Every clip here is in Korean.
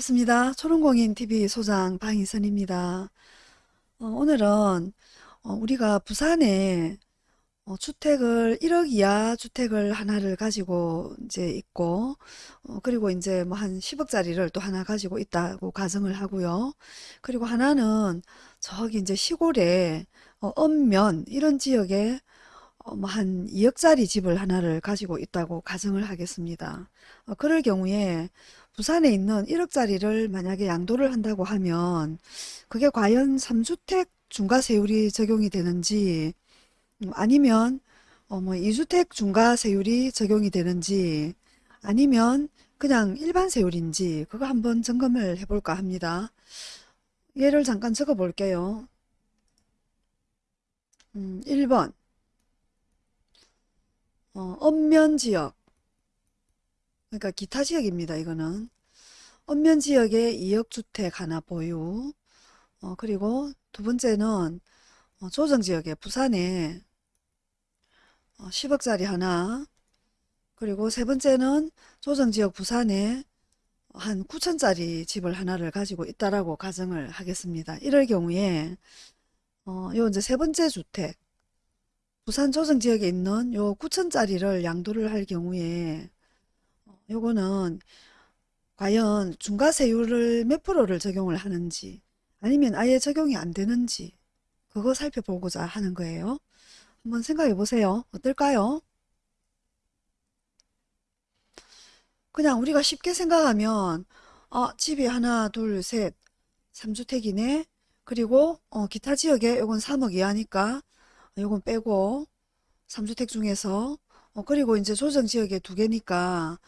반갑습니다. 초롱공인TV 소장 방희선입니다. 어, 오늘은 어, 우리가 부산에 어, 주택을 1억 이하 주택을 하나를 가지고 이제 있고 어, 그리고 이제 뭐 한 10억짜리를 또 하나 가지고 있다고 가정을 하고요. 그리고 하나는 저기 이제 시골에 어, 읍면 이런 지역에 어, 뭐한 2억짜리 집을 하나를 가지고 있다고 가정을 하겠습니다. 어, 그럴 경우에 부산에 있는 1억짜리를 만약에 양도를 한다고 하면 그게 과연 3주택 중과세율이 적용이 되는지 음, 아니면 어, 뭐 2주택 중과세율이 적용이 되는지 아니면 그냥 일반 세율인지 그거 한번 점검을 해볼까 합니다. 예를 잠깐 적어 볼게요. 음, 1번 어, 읍면지역 그러니까 기타 지역입니다. 이거는 읍면 지역에 2억 주택 하나 보유 어, 그리고 두 번째는 어, 조정 지역에 부산에 어, 10억짜리 하나 그리고 세 번째는 조정 지역 부산에 한 9천짜리 집을 하나를 가지고 있다라고 가정을 하겠습니다. 이럴 경우에 어, 요 이제 세 번째 주택 부산 조정 지역에 있는 요 9천짜리를 양도를 할 경우에 어, 요거는 과연 중과세율을 몇 프로를 적용을 하는지 아니면 아예 적용이 안 되는지 그거 살펴보고자 하는 거예요. 한번 생각해 보세요. 어떨까요? 그냥 우리가 쉽게 생각하면 어, 집이 하나, 둘, 셋, 3주택이네. 그리고 어, 기타 지역에 요건 3억 이하니까 요건 빼고 3주택 중에서 어, 그리고 이제 조정 지역에 두 개니까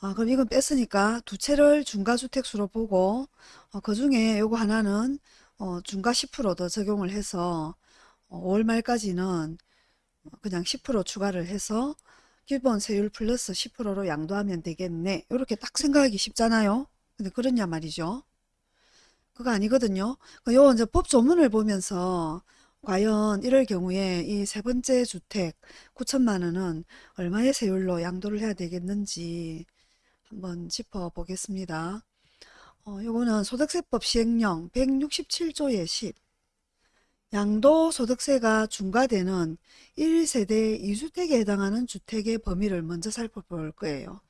아, 그럼 이건 뺐으니까 두 채를 중과주택수로 보고 어, 그 중에 요거 하나는 어, 중과 10%더 적용을 해서 어, 5월 말까지는 그냥 10% 추가를 해서 기본 세율 플러스 10%로 양도하면 되겠네. 이렇게 딱 생각하기 쉽잖아요. 근데 그렇냐 말이죠. 그거 아니거든요. 그요 이제 법 조문을 보면서 과연 이럴 경우에 이 세 번째 주택 9천만 원은 얼마의 세율로 양도를 해야 되겠는지 한번 짚어보겠습니다. 어, 요거는 소득세법 시행령 167조 의 10 양도소득세가 중과되는 1세대 2주택에 해당하는 주택의 범위를 먼저 살펴볼 거예요.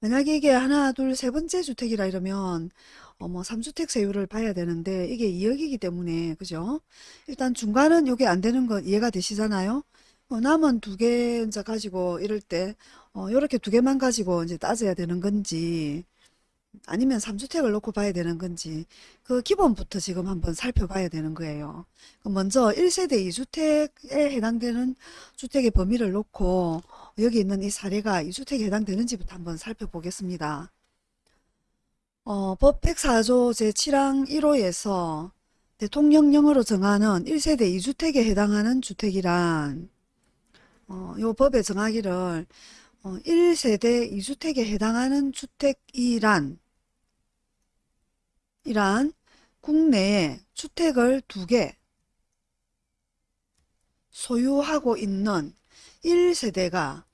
만약에 이게 하나, 둘, 세 번째 주택이라 이러면 어뭐 3주택 세율을 봐야 되는데 이게 2억이기 때문에 그죠? 일단 중과는 이게 안 되는 거 이해가 되시잖아요? 어, 남은 두 개 이제 가지고 이럴 때 어, 요렇게 두 개만 가지고 이제 따져야 되는 건지 아니면 3주택을 놓고 봐야 되는 건지 그 기본부터 지금 한번 살펴봐야 되는 거예요. 먼저 1세대 2주택에 해당되는 주택의 범위를 놓고 여기 있는 이 사례가 2주택에 해당되는지부터 한번 살펴보겠습니다. 어, 법 104조 제7항 1호에서 대통령령으로 정하는 1세대 2주택에 해당하는 주택이란 어, 요 법의 정하기를 어, 1세대 2주택에 해당하는 주택이란 이란 국내에 주택을 두 개 소유하고 있는 1세대가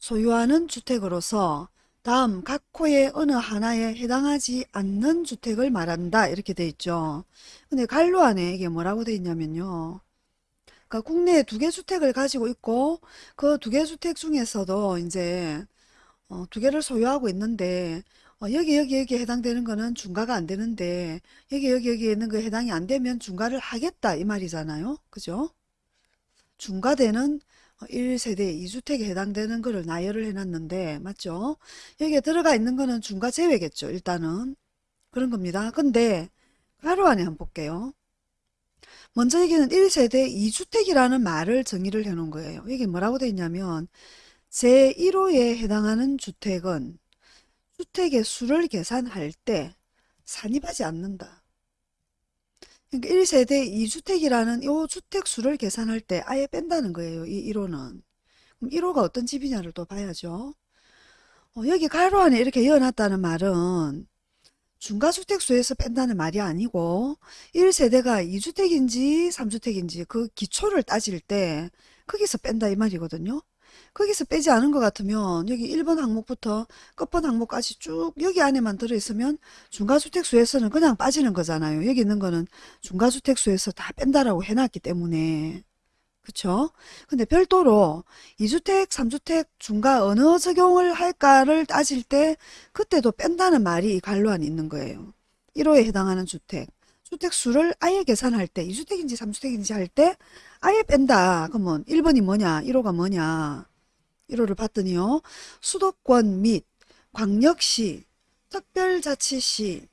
소유하는 주택으로서 다음 각 호의 어느 하나에 해당하지 않는 주택을 말한다 이렇게 돼 있죠. 근데 갈로 안에 이게 뭐라고 돼 있냐면요. 그러니까 국내에 두 개 주택을 가지고 있고 그 두 개 주택 중에서도 이제 어, 두 개를 소유하고 있는데 어, 여기 여기 여기 해당되는 거는 중과가 안 되는데 여기 여기 여기 있는 거 해당이 안 되면 중과를 하겠다 이 말이잖아요. 그죠? 중과되는 1세대 2주택에 해당되는 거를 나열을 해놨는데 맞죠? 여기에 들어가 있는 거는 중과 제외겠죠. 일단은 그런 겁니다. 근데 가로 안에 한번 볼게요. 먼저 여기는 1세대 2주택이라는 말을 정의를 해 놓은 거예요. 이게 뭐라고 되어 있냐면 제1호에 해당하는 주택은 주택의 수를 계산할 때 산입하지 않는다. 그러니까 1세대 2주택이라는 이 주택 수를 계산할 때 아예 뺀다는 거예요. 이 1호는. 그럼 1호가 어떤 집이냐를 또 봐야죠. 어, 여기 가로 안에 이렇게 이어놨다는 말은 중과주택수에서 뺀다는 말이 아니고 1세대가 2주택인지 3주택인지 그 기초를 따질 때 거기서 뺀다 이 말이거든요. 거기서 빼지 않은 것 같으면 여기 1번 항목부터 끝번 항목까지 쭉 여기 안에만 들어있으면 중과주택수에서는 그냥 빠지는 거잖아요. 여기 있는 거는 중과주택수에서 다 뺀다라고 해놨기 때문에 그쵸? 근데 별도로 2주택, 3주택 중과 어느 적용을 할까를 따질 때 그때도 뺀다는 말이 이 관로안에 있는 거예요. 1호에 해당하는 주택. 주택 수를 아예 계산할 때 2주택인지 3주택인지 할 때 아예 뺀다. 그러면 1번이 뭐냐? 1호가 뭐냐? 1호를 봤더니요. 수도권 및 광역시, 특별자치시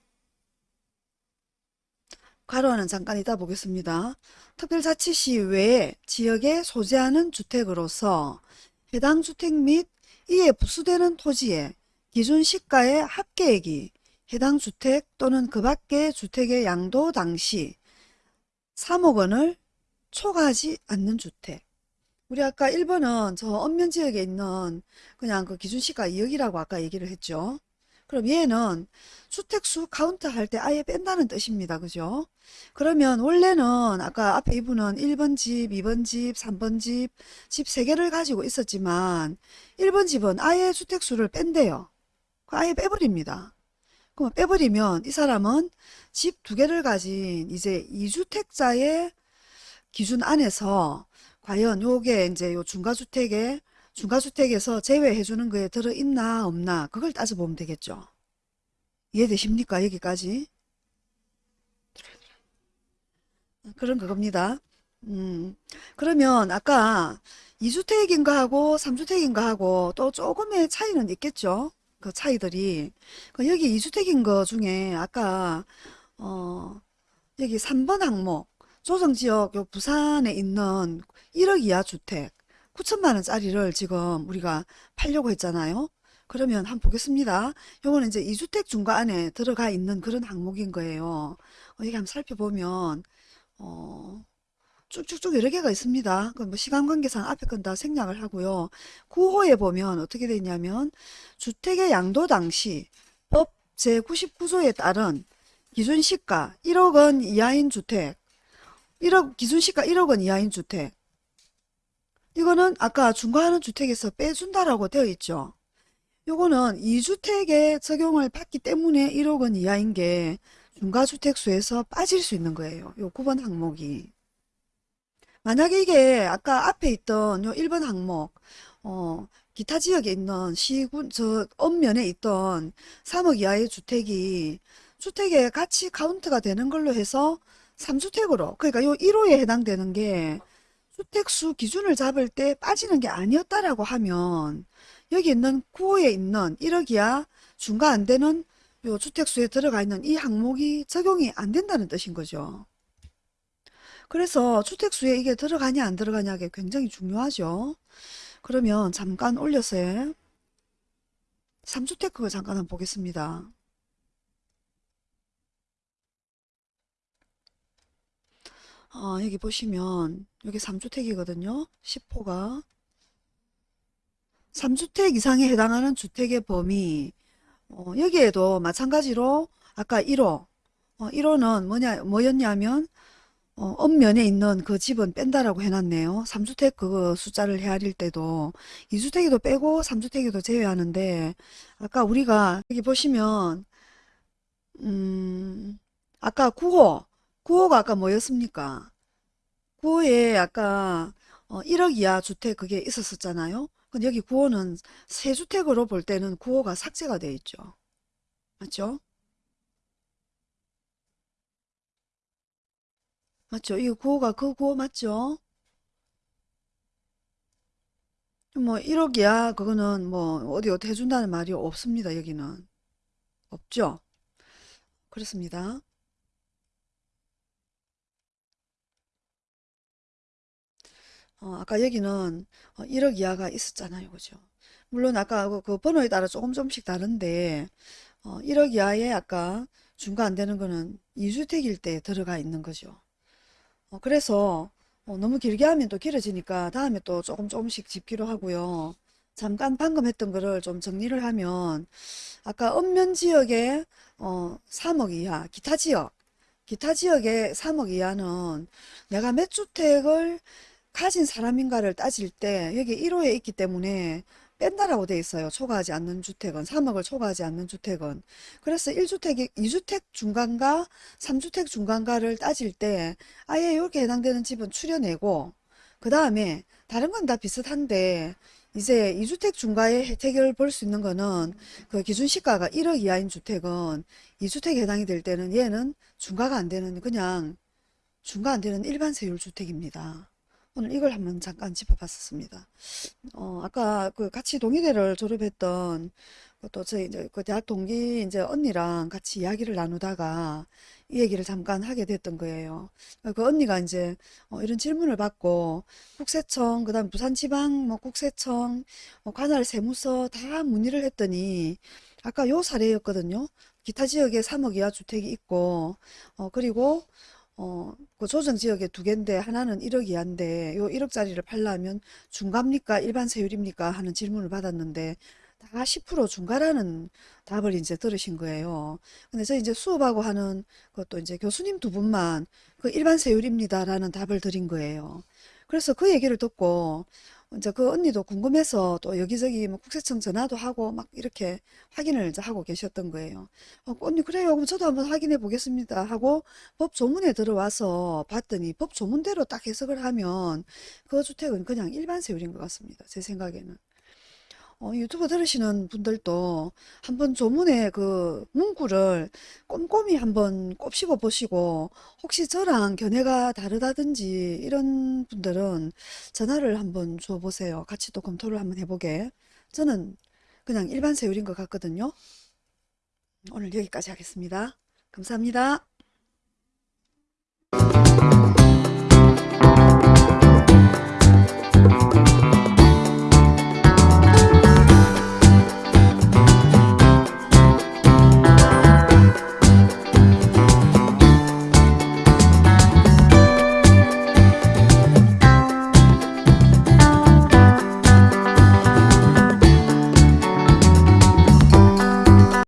괄호하는 잠깐 이따 보겠습니다. 특별자치시 외에 지역에 소재하는 주택으로서 해당 주택 및 이에 부수되는 토지의 기준 시가의 합계액이 해당 주택 또는 그 밖의 주택의 양도 당시 3억 원을 초과하지 않는 주택. 우리 아까 1번은 저 읍면지역에 있는 그냥 그 기준시가 2억이라고 아까 얘기를 했죠. 그럼 얘는 주택수 카운트 할 때 아예 뺀다는 뜻입니다. 그죠? 그러면 원래는 아까 앞에 이분은 1번 집, 2번 집, 3번 집, 집 3개를 가지고 있었지만 1번 집은 아예 주택수를 뺀대요. 그 아예 빼버립니다. 그럼 빼버리면 이 사람은 집두 개를 가진 이제 2주택자의 기준 안에서 과연 요게 이제 요 중과주택에 중과주택에서 제외해 주는 거에 들어있나 없나 그걸 따져보면 되겠죠. 이해되십니까? 여기까지? 그런 그겁니다. 음, 그러면 아까 2주택인가 하고 3주택인가 하고 또 조금의 차이는 있겠죠. 그 차이들이. 그 여기 2주택인 거 중에 아까 어, 여기 3번 항목 조정지역 요 부산에 있는 1억 이하 주택 9천만 원짜리를 지금 우리가 팔려고 했잖아요. 그러면 한번 보겠습니다. 요거는 이제 2주택 중과 안에 들어가 있는 그런 항목인 거예요. 어, 여기 한번 살펴보면 어, 쭉쭉쭉 여러 개가 있습니다. 그뭐 시간 관계상 앞에 건 다 생략을 하고요. 9호에 보면 어떻게 되어 있냐면 주택의 양도 당시 법 제99조에 따른 기준시가 1억 원 이하인 주택 1억 기준시가 1억 원 이하인 주택 이거는 아까 중과하는 주택에서 빼준다라고 되어 있죠. 요거는 2주택에 적용을 받기 때문에 1억 원 이하인 게 중과주택수에서 빠질 수 있는 거예요. 요 9번 항목이. 만약에 이게 아까 앞에 있던 요 1번 항목, 어, 기타 지역에 있는 시군, 저, 엄면에 있던 3억 이하의 주택이 주택의 가치 카운트가 되는 걸로 해서 3주택으로, 그러니까 요 1호에 해당되는 게 주택수 기준을 잡을 때 빠지는 게 아니었다라고 하면 여기 있는 9호에 있는 1억 이하 중과 안 되는 요 주택수에 들어가 있는 이 항목이 적용이 안 된다는 뜻인 거죠. 그래서 주택수에 이게 들어가냐 안 들어가냐가 굉장히 중요하죠. 그러면 잠깐 올려서 3주택 그거 잠깐 한번 보겠습니다. 어, 여기 보시면 여기 3주택이거든요. 10호가. 3주택 이상에 해당하는 주택의 범위. 어, 여기에도 마찬가지로 아까 1호. 어, 1호는 뭐냐 뭐였냐면 어, 엄면에 있는 그 집은 뺀다라고 해놨네요. 3주택 그 숫자를 헤아릴 때도. 2주택에도 빼고 3주택에도 제외하는데 아까 우리가 여기 보시면 음 아까 9호 9호가 아까 뭐였습니까? 9호에 아까 어, 1억 이하 주택 그게 있었었잖아요. 근데 여기 9호는 세 주택으로 볼 때는 9호가 삭제가 되어 있죠. 맞죠? 맞죠? 이 9호가 그 9호 맞죠? 뭐 1억 이야 그거는 뭐 어디 어디 해준다는 말이 없습니다. 여기는 없죠. 그렇습니다. 어, 아까 여기는 1억 이하가 있었잖아요. 그죠? 물론 아까 그, 그 번호에 따라 조금 조금씩 다른데 어, 1억 이하에 아까 중과 안 되는 거는 2주택일 때 들어가 있는 거죠. 어, 그래서 어, 너무 길게 하면 또 길어지니까 다음에 또 조금 조금씩 짚기로 하고요. 잠깐 방금 했던 거를 좀 정리를 하면 아까 읍면 지역에 어, 3억 이하, 기타 지역, 기타 지역에 3억 이하는 내가 몇 주택을 가진 사람인가를 따질 때 여기 1호에 있기 때문에 뺀다라고 돼 있어요. 초과하지 않는 주택은 3억을 초과하지 않는 주택은 그래서 1주택이 2주택 중간가 3주택 중간가를 따질 때 아예 이렇게 해당되는 집은 추려내고 그 다음에 다른 건 다 비슷한데 이제 2주택 중과의 혜택을 볼 수 있는 거는 그 기준 시가가 1억 이하인 주택은 2주택에 해당이 될 때는 얘는 중과가 안 되는 그냥 중과 안 되는 일반 세율 주택입니다. 오늘 이걸 한번 잠깐 짚어봤었습니다. 어, 아까 그 같이 동의대를 졸업했던 또 저희 이제 그 대학 동기 이제 언니랑 같이 이야기를 나누다가 이 얘기를 잠깐 하게 됐던 거예요. 그 언니가 이제 어, 이런 질문을 받고 국세청, 그다음 부산지방 뭐 국세청, 어, 관할 세무서 다 문의를 했더니 아까 요 사례였거든요. 기타 지역에 3억 이하 주택이 있고 어, 그리고 어, 그 조정 지역에 두 개인데 하나는 1억 이하인데 요 1억짜리를 팔려면 중과입니까? 일반 세율입니까? 하는 질문을 받았는데 다 10% 중과라는 답을 이제 들으신 거예요. 근데 저 이제 수업하고 하는 그것도 이제 교수님 두 분만 그 일반 세율입니다라는 답을 드린 거예요. 그래서 그 얘기를 듣고 이제 그 언니도 궁금해서 또 여기저기 뭐 국세청 전화도 하고 막 이렇게 확인을 이제 하고 계셨던 거예요. 어, 언니 그래요. 그럼 저도 한번 확인해 보겠습니다. 하고 법 조문에 들어와서 봤더니 법 조문대로 딱 해석을 하면 그 주택은 그냥 일반 세율인 것 같습니다. 제 생각에는. 어, 유튜브 들으시는 분들도 한번 조문의 그 문구를 꼼꼼히 한번 곱씹어 보시고 혹시 저랑 견해가 다르다든지 이런 분들은 전화를 한번 줘 보세요. 같이 또 검토를 한번 해보게. 저는 그냥 일반 세율인 것 같거든요. 오늘 여기까지 하겠습니다. 감사합니다.